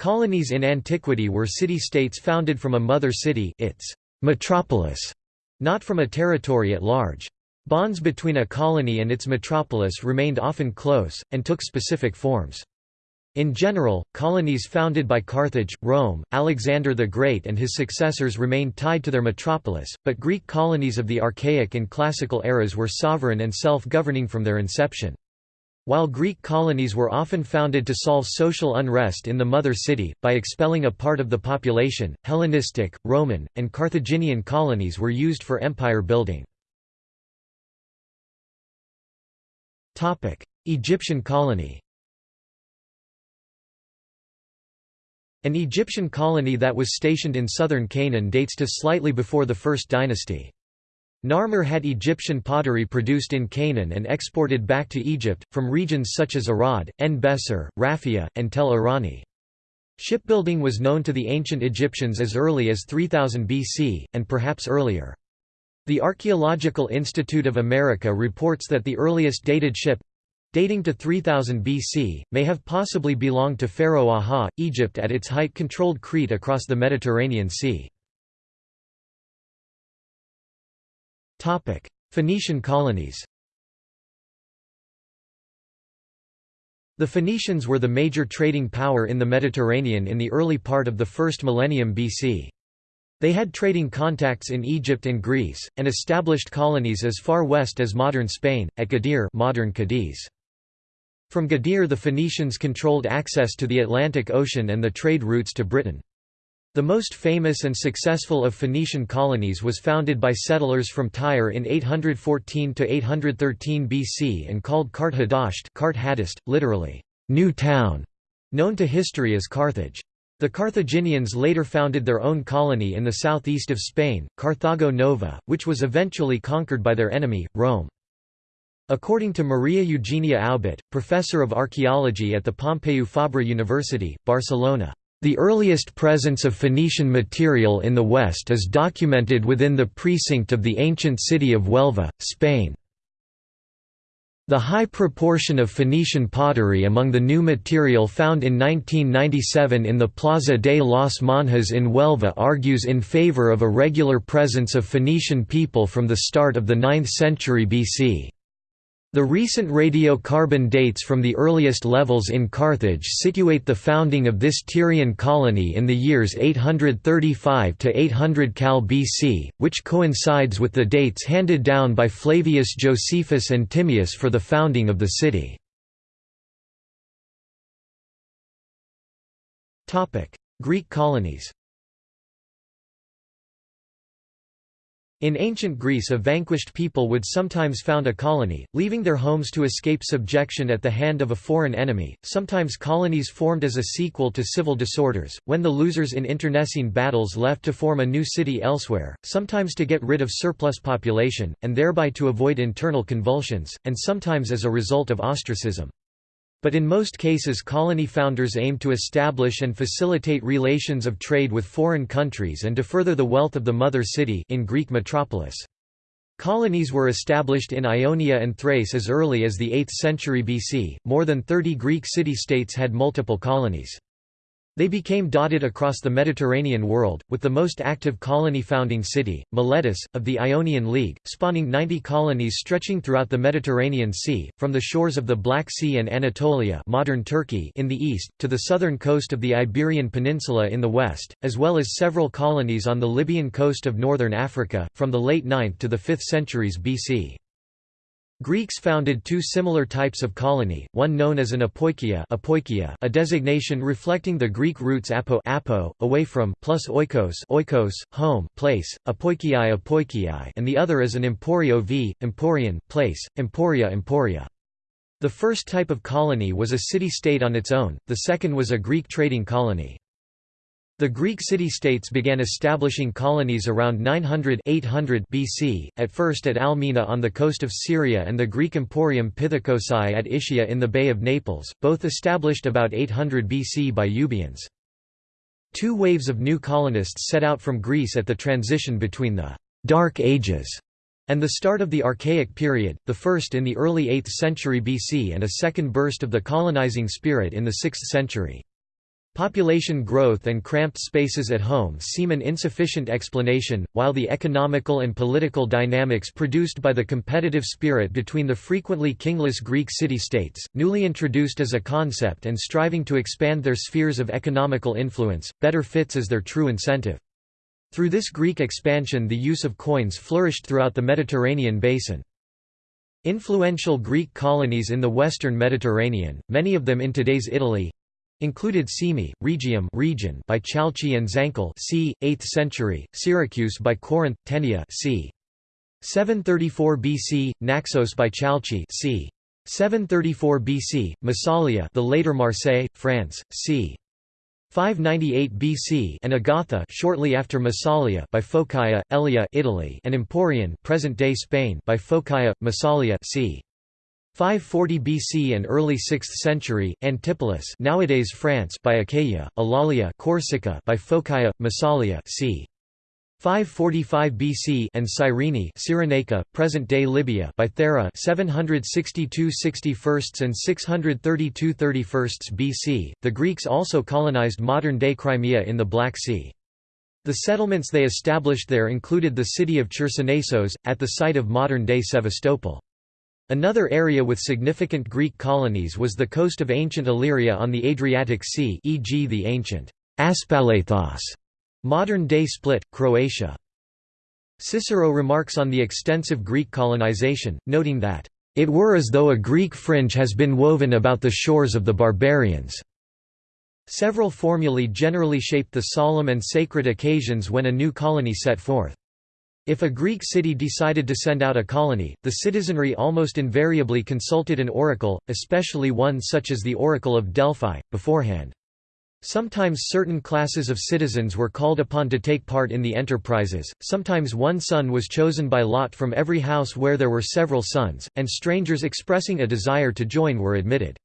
Colonies in antiquity were city-states founded from a mother city its metropolis, not from a territory at large. Bonds between a colony and its metropolis remained often close, and took specific forms. In general, colonies founded by Carthage, Rome, Alexander the Great and his successors remained tied to their metropolis, but Greek colonies of the Archaic and Classical eras were sovereign and self-governing from their inception. While Greek colonies were often founded to solve social unrest in the mother city, by expelling a part of the population, Hellenistic, Roman, and Carthaginian colonies were used for empire building. Egyptian colony An Egyptian colony that was stationed in southern Canaan dates to slightly before the First Dynasty. Narmer had Egyptian pottery produced in Canaan and exported back to Egypt, from regions such as Arad, En-Besor, Raphia, and Tel Erani. Shipbuilding was known to the ancient Egyptians as early as 3000 BC, and perhaps earlier. The Archaeological Institute of America reports that the earliest dated ship dating to 3000 BC, may have possibly belonged to Pharaoh Aha, Egypt at its height controlled Crete across the Mediterranean Sea. Phoenician colonies The Phoenicians were the major trading power in the Mediterranean in the early part of the first millennium BC. They had trading contacts in Egypt and Greece, and established colonies as far west as modern Spain, at Gadir modern Cadiz. From Gadir the Phoenicians controlled access to the Atlantic Ocean and the trade routes to Britain. The most famous and successful of Phoenician colonies was founded by settlers from Tyre in 814–813 BC and called Kart Hadasht Kart Hadist, literally, new town, known to history as Carthage. The Carthaginians later founded their own colony in the southeast of Spain, Carthago Nova, which was eventually conquered by their enemy, Rome. According to Maria Eugenia Aubet, professor of archaeology at the Pompeu Fabra University, Barcelona, the earliest presence of Phoenician material in the West is documented within the precinct of the ancient city of Huelva, Spain. The high proportion of Phoenician pottery among the new material found in 1997 in the Plaza de las Monjas in Huelva argues in favor of a regular presence of Phoenician people from the start of the 9th century BC. The recent radiocarbon dates from the earliest levels in Carthage situate the founding of this Tyrian colony in the years 835 to 800 Cal BC, which coincides with the dates handed down by Flavius Josephus and Timaeus for the founding of the city. Greek colonies In ancient Greece a vanquished people would sometimes found a colony, leaving their homes to escape subjection at the hand of a foreign enemy. Sometimes colonies formed as a sequel to civil disorders, when the losers in internecine battles left to form a new city elsewhere, sometimes to get rid of surplus population, and thereby to avoid internal convulsions, and sometimes as a result of ostracism. But in most cases colony founders aimed to establish and facilitate relations of trade with foreign countries and to further the wealth of the mother city in Greek metropolis. Colonies were established in Ionia and Thrace as early as the 8th century BC. More than 30 Greek city-states had multiple colonies. They became dotted across the Mediterranean world, with the most active colony-founding city, Miletus, of the Ionian League, spawning 90 colonies stretching throughout the Mediterranean Sea, from the shores of the Black Sea and Anatolia modern Turkey in the east, to the southern coast of the Iberian Peninsula in the west, as well as several colonies on the Libyan coast of northern Africa, from the late 9th to the 5th centuries BC. Greeks founded two similar types of colony, one known as an apoikia, apoikia a designation reflecting the Greek roots apo, apo away from plus oikos, oikos home, place, apoikiai apoikiai and the other as an emporio v, emporion, place, emporia emporia. The first type of colony was a city-state on its own, the second was a Greek trading colony. The Greek city-states began establishing colonies around 900 800 BC, at first at Almina on the coast of Syria and the Greek emporium Pithekoussai at Ischia in the Bay of Naples, both established about 800 BC by Euboeans. Two waves of new colonists set out from Greece at the transition between the «Dark Ages» and the start of the Archaic period, the first in the early 8th century BC and a second burst of the colonizing spirit in the 6th century. Population growth and cramped spaces at home seem an insufficient explanation, while the economical and political dynamics produced by the competitive spirit between the frequently kingless Greek city-states, newly introduced as a concept and striving to expand their spheres of economical influence, better fits as their true incentive. Through this Greek expansion the use of coins flourished throughout the Mediterranean basin. Influential Greek colonies in the western Mediterranean, many of them in today's Italy, included Cyme, Rhegium region by Chalchi and Zancle c. 8th century, Syracuse by Corinth, Tenea c. 734 BC, Naxos by Chalchi c. 734 BC, Massalia the later Marseille, France, c. 598 BC and Agatha shortly after Massalia by Phocaea, Elea Italy and Emporion present-day Spain by Phocaea, Massalia c. 540 BC and early 6th century, Antipolis nowadays France by Achaia, Alalia Corsica by Phocaea, Massalia c. 545 BC and Cyrene Cyrenaica, present-day Libya by Thera 762 61st and 632 31st BC. The Greeks also colonized modern-day Crimea in the Black Sea. The settlements they established there included the city of Chersonesos, at the site of modern-day Sevastopol. Another area with significant Greek colonies was the coast of ancient Illyria on the Adriatic Sea e.g. the ancient Aspalathos Modern-day Split, Croatia. Cicero remarks on the extensive Greek colonization, noting that, "...it were as though a Greek fringe has been woven about the shores of the barbarians." Several formulae generally shaped the solemn and sacred occasions when a new colony set forth. If a Greek city decided to send out a colony, the citizenry almost invariably consulted an oracle, especially one such as the Oracle of Delphi, beforehand. Sometimes certain classes of citizens were called upon to take part in the enterprises, sometimes one son was chosen by lot from every house where there were several sons, and strangers expressing a desire to join were admitted.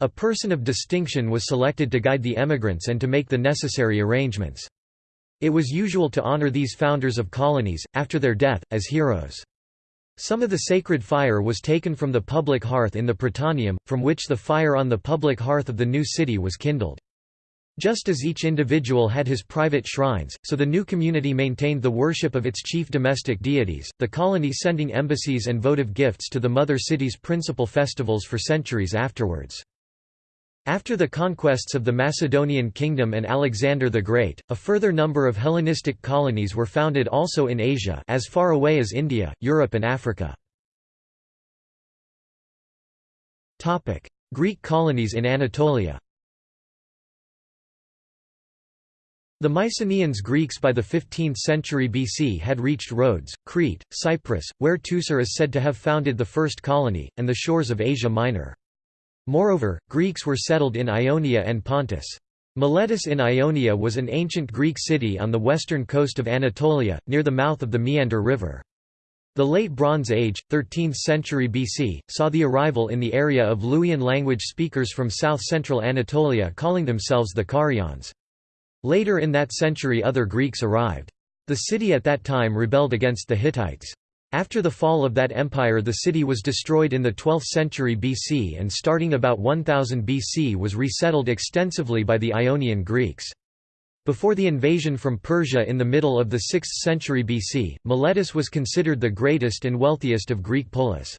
A person of distinction was selected to guide the emigrants and to make the necessary arrangements. It was usual to honor these founders of colonies, after their death, as heroes. Some of the sacred fire was taken from the public hearth in the Prytaneum, from which the fire on the public hearth of the new city was kindled. Just as each individual had his private shrines, so the new community maintained the worship of its chief domestic deities, the colony sending embassies and votive gifts to the mother city's principal festivals for centuries afterwards. After the conquests of the Macedonian kingdom and Alexander the Great, a further number of Hellenistic colonies were founded also in Asia as far away as India, Europe and Africa. Greek colonies in Anatolia The Mycenaeans Greeks by the 15th century BC had reached Rhodes, Crete, Cyprus, where Teucer is said to have founded the first colony, and the shores of Asia Minor. Moreover, Greeks were settled in Ionia and Pontus. Miletus in Ionia was an ancient Greek city on the western coast of Anatolia, near the mouth of the Meander River. The Late Bronze Age, 13th century BC, saw the arrival in the area of Luwian language speakers from south-central Anatolia calling themselves the Carians. Later in that century other Greeks arrived. The city at that time rebelled against the Hittites. After the fall of that empire the city was destroyed in the 12th century BC and starting about 1000 BC was resettled extensively by the Ionian Greeks. Before the invasion from Persia in the middle of the 6th century BC, Miletus was considered the greatest and wealthiest of Greek polis.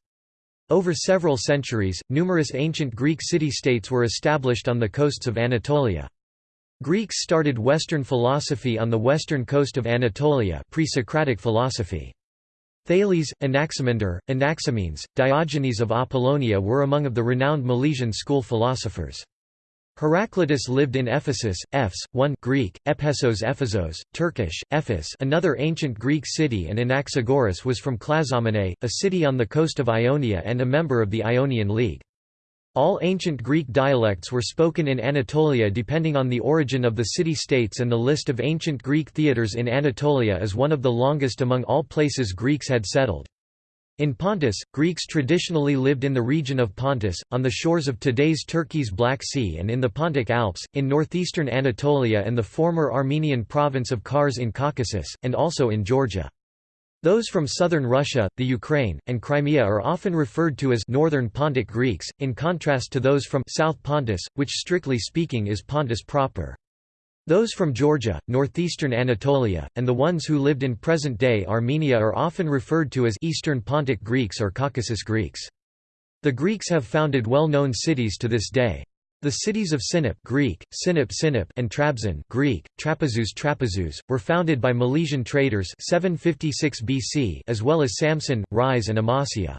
Over several centuries, numerous ancient Greek city-states were established on the coasts of Anatolia. Greeks started Western philosophy on the western coast of Anatolia pre-Socratic philosophy. Thales, Anaximander, Anaximenes, Diogenes of Apollonia were among of the renowned Milesian school philosophers. Heraclitus lived in Ephesus, Ephes, 1 Greek, Ephesos Ephesos, Turkish, Ephes another ancient Greek city and Anaxagoras was from Clazomenae, a city on the coast of Ionia and a member of the Ionian League. All ancient Greek dialects were spoken in Anatolia depending on the origin of the city-states and the list of ancient Greek theatres in Anatolia is one of the longest among all places Greeks had settled. In Pontus, Greeks traditionally lived in the region of Pontus, on the shores of today's Turkey's Black Sea and in the Pontic Alps, in northeastern Anatolia and the former Armenian province of Kars in Caucasus, and also in Georgia. Those from southern Russia, the Ukraine, and Crimea are often referred to as Northern Pontic Greeks, in contrast to those from South Pontus, which strictly speaking is Pontus proper. Those from Georgia, northeastern Anatolia, and the ones who lived in present-day Armenia are often referred to as Eastern Pontic Greeks or Caucasus Greeks. The Greeks have founded well-known cities to this day. The cities of Sinop Greek, Sinop Sinop and Trabzon Greek, Trapezus Trapezus, were founded by Milesian traders 756 BC as well as Samsun, Rize and Amasya.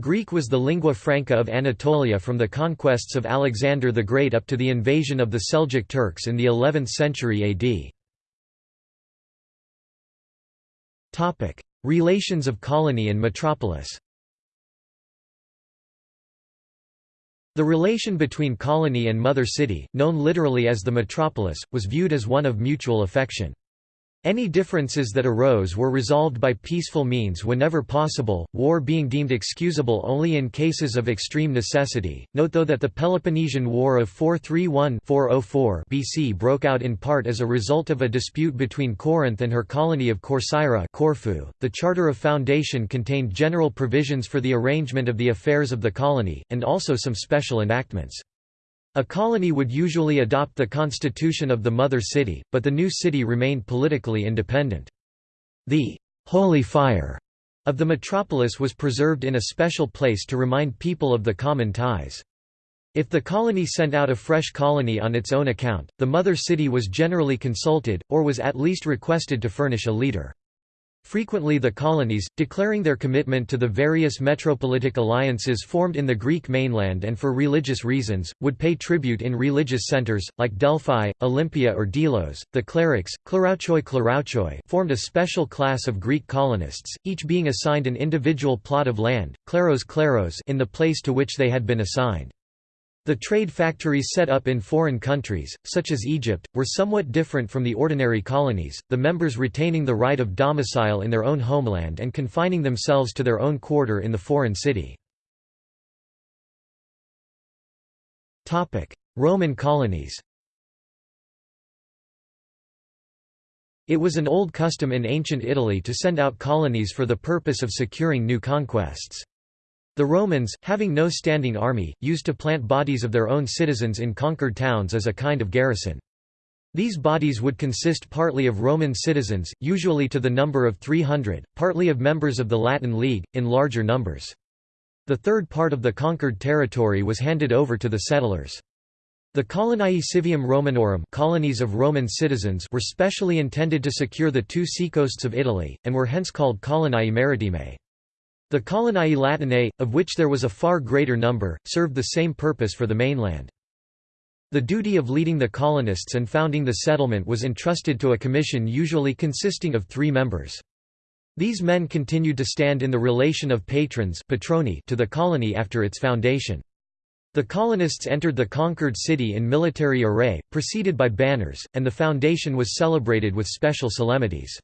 Greek was the lingua franca of Anatolia from the conquests of Alexander the Great up to the invasion of the Seljuk Turks in the 11th century AD. Relations of colony and metropolis The relation between colony and mother city, known literally as the metropolis, was viewed as one of mutual affection. Any differences that arose were resolved by peaceful means whenever possible, war being deemed excusable only in cases of extreme necessity. Note though that the Peloponnesian War of 431-404 BC broke out in part as a result of a dispute between Corinth and her colony of Corcyra Corfu. .The Charter of Foundation contained general provisions for the arrangement of the affairs of the colony, and also some special enactments. A colony would usually adopt the constitution of the mother city, but the new city remained politically independent. The «holy fire» of the metropolis was preserved in a special place to remind people of the common ties. If the colony sent out a fresh colony on its own account, the mother city was generally consulted, or was at least requested to furnish a leader. Frequently the colonies, declaring their commitment to the various metropolitic alliances formed in the Greek mainland and for religious reasons, would pay tribute in religious centers, like Delphi, Olympia or Delos. The cleruchs, klerouchoi klerouchoi formed a special class of Greek colonists, each being assigned an individual plot of land, kleros kleros in the place to which they had been assigned. The trade factories set up in foreign countries, such as Egypt, were somewhat different from the ordinary colonies, the members retaining the right of domicile in their own homeland and confining themselves to their own quarter in the foreign city. Roman colonies It was an old custom in ancient Italy to send out colonies for the purpose of securing new conquests. The Romans, having no standing army, used to plant bodies of their own citizens in conquered towns as a kind of garrison. These bodies would consist partly of Roman citizens, usually to the number of 300, partly of members of the Latin League, in larger numbers. The third part of the conquered territory was handed over to the settlers. The coloniae civium Romanorum colonies of Roman citizens were specially intended to secure the two seacoasts of Italy, and were hence called coloniae maritimae. The coloniae latinae, of which there was a far greater number, served the same purpose for the mainland. The duty of leading the colonists and founding the settlement was entrusted to a commission usually consisting of three members. These men continued to stand in the relation of patrons patroni to the colony after its foundation. The colonists entered the conquered city in military array, preceded by banners, and the foundation was celebrated with special solemnities.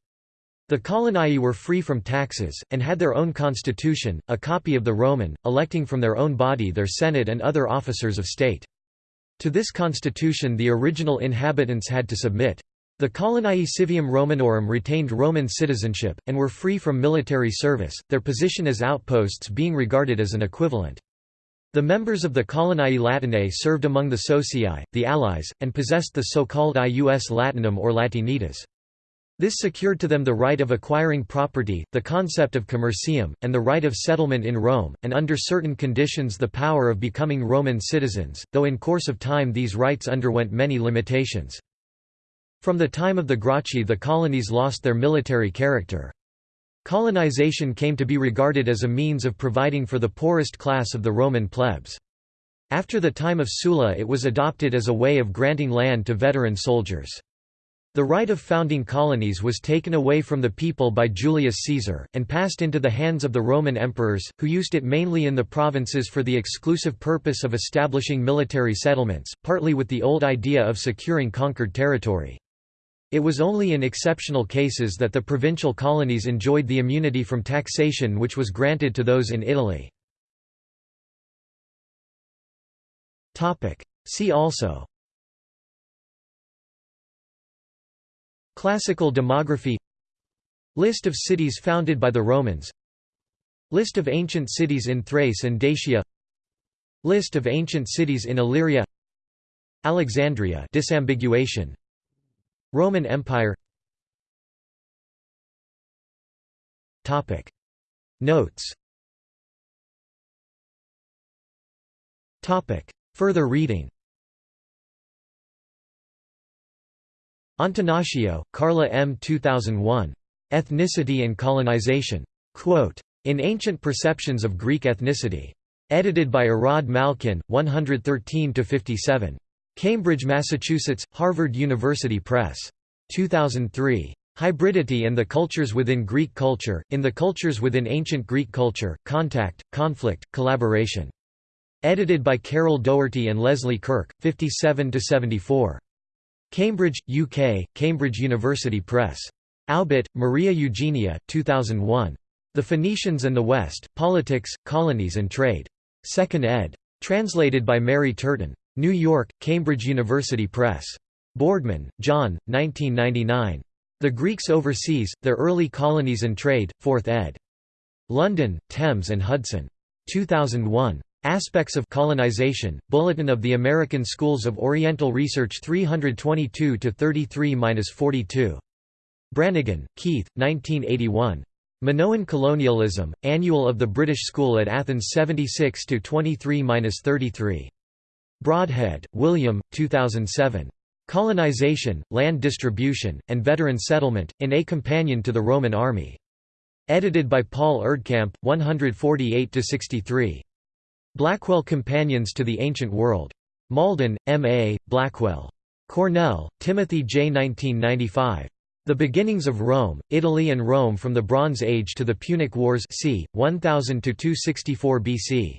The coloniae were free from taxes, and had their own constitution, a copy of the Roman, electing from their own body their senate and other officers of state. To this constitution the original inhabitants had to submit. The coloniae civium Romanorum retained Roman citizenship, and were free from military service, their position as outposts being regarded as an equivalent. The members of the coloniae latinae served among the socii, the allies, and possessed the so-called ius latinum or latinitas. This secured to them the right of acquiring property, the concept of commercium, and the right of settlement in Rome, and under certain conditions the power of becoming Roman citizens, though in course of time these rights underwent many limitations. From the time of the Gracchi the colonies lost their military character. Colonization came to be regarded as a means of providing for the poorest class of the Roman plebs. After the time of Sulla it was adopted as a way of granting land to veteran soldiers. The right of founding colonies was taken away from the people by Julius Caesar, and passed into the hands of the Roman emperors, who used it mainly in the provinces for the exclusive purpose of establishing military settlements, partly with the old idea of securing conquered territory. It was only in exceptional cases that the provincial colonies enjoyed the immunity from taxation which was granted to those in Italy. See also Classical demography List of cities founded by the Romans List of ancient cities in Thrace and Dacia List of ancient cities in Illyria Alexandria disambiguation. Roman Empire Topic. Notes Topic. Further reading Antonaccio, Carla M. 2001. Ethnicity and Colonization. Quote, in Ancient Perceptions of Greek Ethnicity. Edited by Irad Malkin, 113–57. Cambridge, Massachusetts, Harvard University Press. 2003. Hybridity and the Cultures Within Greek Culture, in the Cultures Within Ancient Greek Culture, Contact, Conflict, Collaboration. Edited by Carol Dougherty and Leslie Kurke, 57–74. Cambridge, UK, Cambridge University Press. Aubet, Maria Eugenia, 2001. The Phoenicians and the West, Politics, Colonies and Trade. 2nd ed. Translated by Mary Turton. New York, Cambridge University Press. Boardman, John, 1999. The Greeks Overseas, Their Early Colonies and Trade, 4th ed. London, Thames and Hudson. 2001. Aspects of Colonization, Bulletin of the American Schools of Oriental Research 322-33-42. Branigan, Keith, 1981. Minoan Colonialism, Annual of the British School at Athens 76-23-33. Broadhead, William, 2007. Colonization, Land Distribution, and Veteran Settlement, in A Companion to the Roman Army. Edited by Paul Erdkamp, 148–63. Blackwell Companions to the Ancient World. Malden, M. A., Blackwell. Cornell, Timothy J. 1995. The Beginnings of Rome, Italy and Rome from the Bronze Age to the Punic Wars c. 1000–264 BC.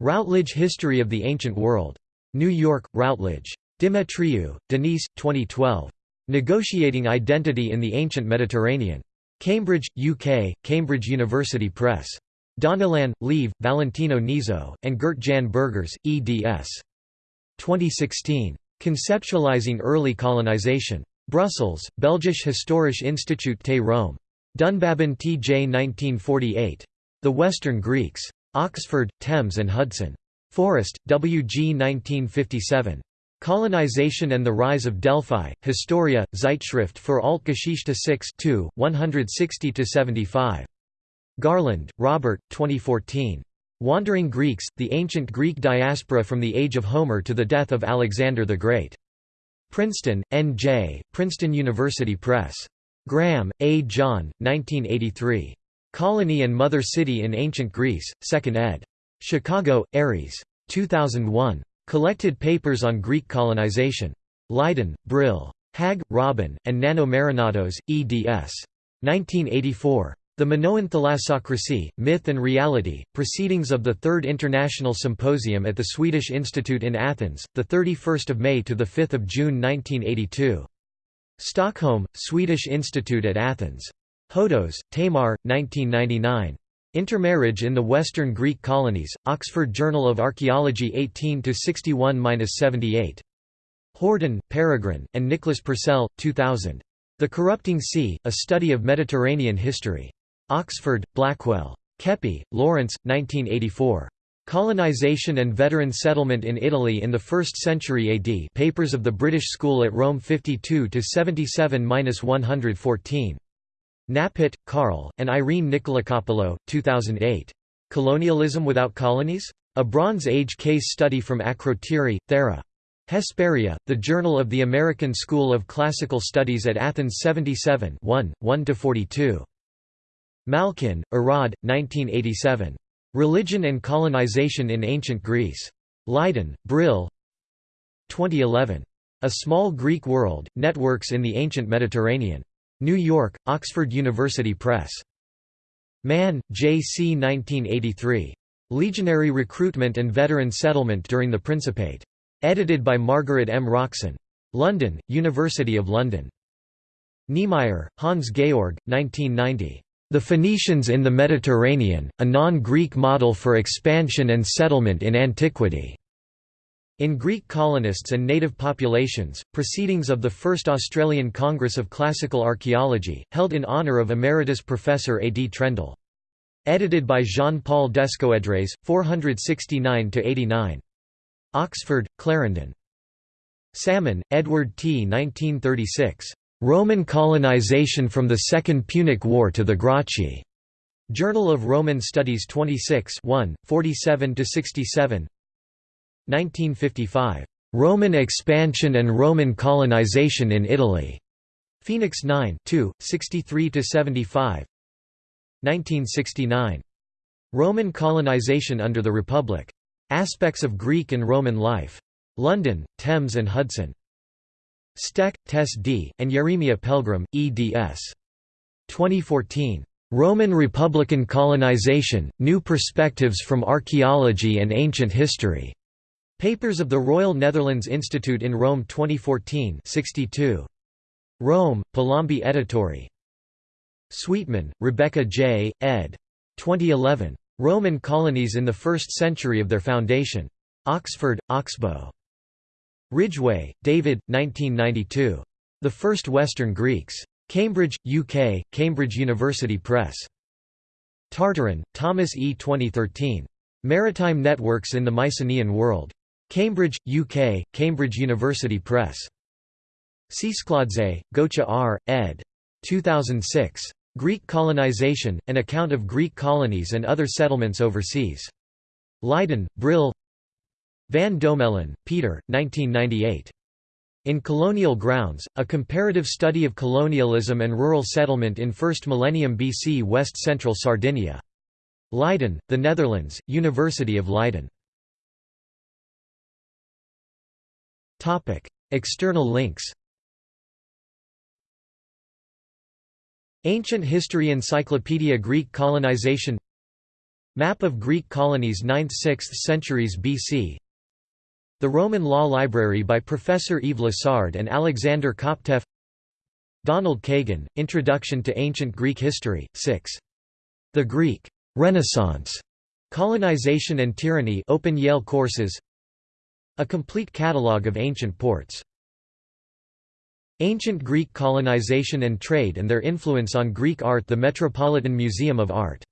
Routledge History of the Ancient World. New York, Routledge. Demetriou, Denise, 2012. Negotiating Identity in the Ancient Mediterranean. Cambridge, UK, Cambridge University Press. Donnellan, Lieve, Valentino Nizzo, and Gert Jan Burgers, eds. 2016. Conceptualizing Early Colonization. Brussels, Belgisch Historisch Instituut te Rome. Dunbabin T. J. 1948. The Western Greeks. Oxford, Thames and Hudson. Forrest, W. G. 1957. Colonization and the Rise of Delphi, Historia, Zeitschrift für Altgeschichte 6 160–75. Garland, Robert, 2014. Wandering Greeks, The Ancient Greek Diaspora from the Age of Homer to the Death of Alexander the Great. Princeton, N.J., Princeton University Press. Graham, A. John, 1983. Colony and Mother City in Ancient Greece, 2nd ed. Chicago, Ares. 2001. Collected Papers on Greek Colonization. Leiden, Brill. Hag, Robin, and Nanno Marinatos, eds. 1984. The Minoan Thalassocracy, Myth and Reality, Proceedings of the Third International Symposium at the Swedish Institute in Athens, 31 May to 5 June 1982. Stockholm, Swedish Institute at Athens. Hodos, Tamar, 1999. Intermarriage in the Western Greek Colonies, Oxford Journal of Archaeology 18–61–78. Horden, Peregrine, and Nicholas Purcell, 2000. The Corrupting Sea, A Study of Mediterranean History. Oxford, Blackwell. Keppie, Lawrence, 1984. Colonization and Veteran Settlement in Italy in the 1st Century AD Papers of the British School at Rome 52–77–114. Knappett, Carl, and Irene Nikolakopoulos, 2008. Colonialism Without Colonies? A Bronze Age Case Study from Akrotiri, Thera. Hesperia, The Journal of the American School of Classical Studies at Athens 77 1, 1–42. Malkin, Irad, 1987. Religion and Colonization in Ancient Greece. Leiden, Brill 2011. A Small Greek World, Networks in the Ancient Mediterranean. New York, Oxford University Press. Mann, J. C. 1983. Legionary Recruitment and Veteran Settlement during the Principate. Edited by Margaret M. Roxan. London, University of London. Niemeyer, Hans Georg, 1990. The Phoenicians in the Mediterranean, a non-Greek model for expansion and settlement in antiquity. In Greek Colonists and Native Populations, Proceedings of the First Australian Congress of Classical Archaeology, held in honour of Emeritus Professor A. D. Trendall. Edited by Jean-Paul Descœudres, 469–89. Oxford, Clarendon. Salmon, Edward T. 1936. Roman Colonization from the Second Punic War to the Gracchi. Journal of Roman Studies 26 1, 47–67 1955. Roman expansion and Roman colonization in Italy. Phoenix 9 2, 63–75 1969. Roman colonization under the Republic. Aspects of Greek and Roman life. London, Thames and Hudson. Stek, Tess D., and Yeremia Pelgrom, eds. 2014. Roman Republican Colonization, New Perspectives from Archaeology and Ancient History. Papers of the Royal Netherlands Institute in Rome 2014 62. Rome, Palombi Editori. Sweetman, Rebecca J., ed. 2011. Roman colonies in the first century of their foundation. Oxford, Oxbow. Ridgway, David, 1992. The First Western Greeks. Cambridge, UK, Cambridge University Press. Tartaron, Thomas E. 2013. Maritime Networks in the Mycenaean World. Cambridge, UK, Cambridge University Press. Tsetskhladze, Gocha R., ed. 2006. Greek Colonization, An Account of Greek Colonies and Other Settlements Overseas. Leiden, Brill Van Dommelen, Peter, 1998. In Colonial Grounds, A Comparative Study of Colonialism and Rural Settlement in First Millennium BC West Central Sardinia. Leiden, The Netherlands, University of Leiden. External links Ancient History Encyclopedia Greek colonization Map of Greek colonies 9th–6th centuries BC The Roman Law Library by Professor Yves Lassard and Alexander Koptev Donald Kagan, Introduction to Ancient Greek History, 6. The Greek Renaissance, Colonization and Tyranny Open Yale courses a complete catalogue of ancient ports. Ancient Greek colonization and trade and their influence on Greek art The Metropolitan Museum of Art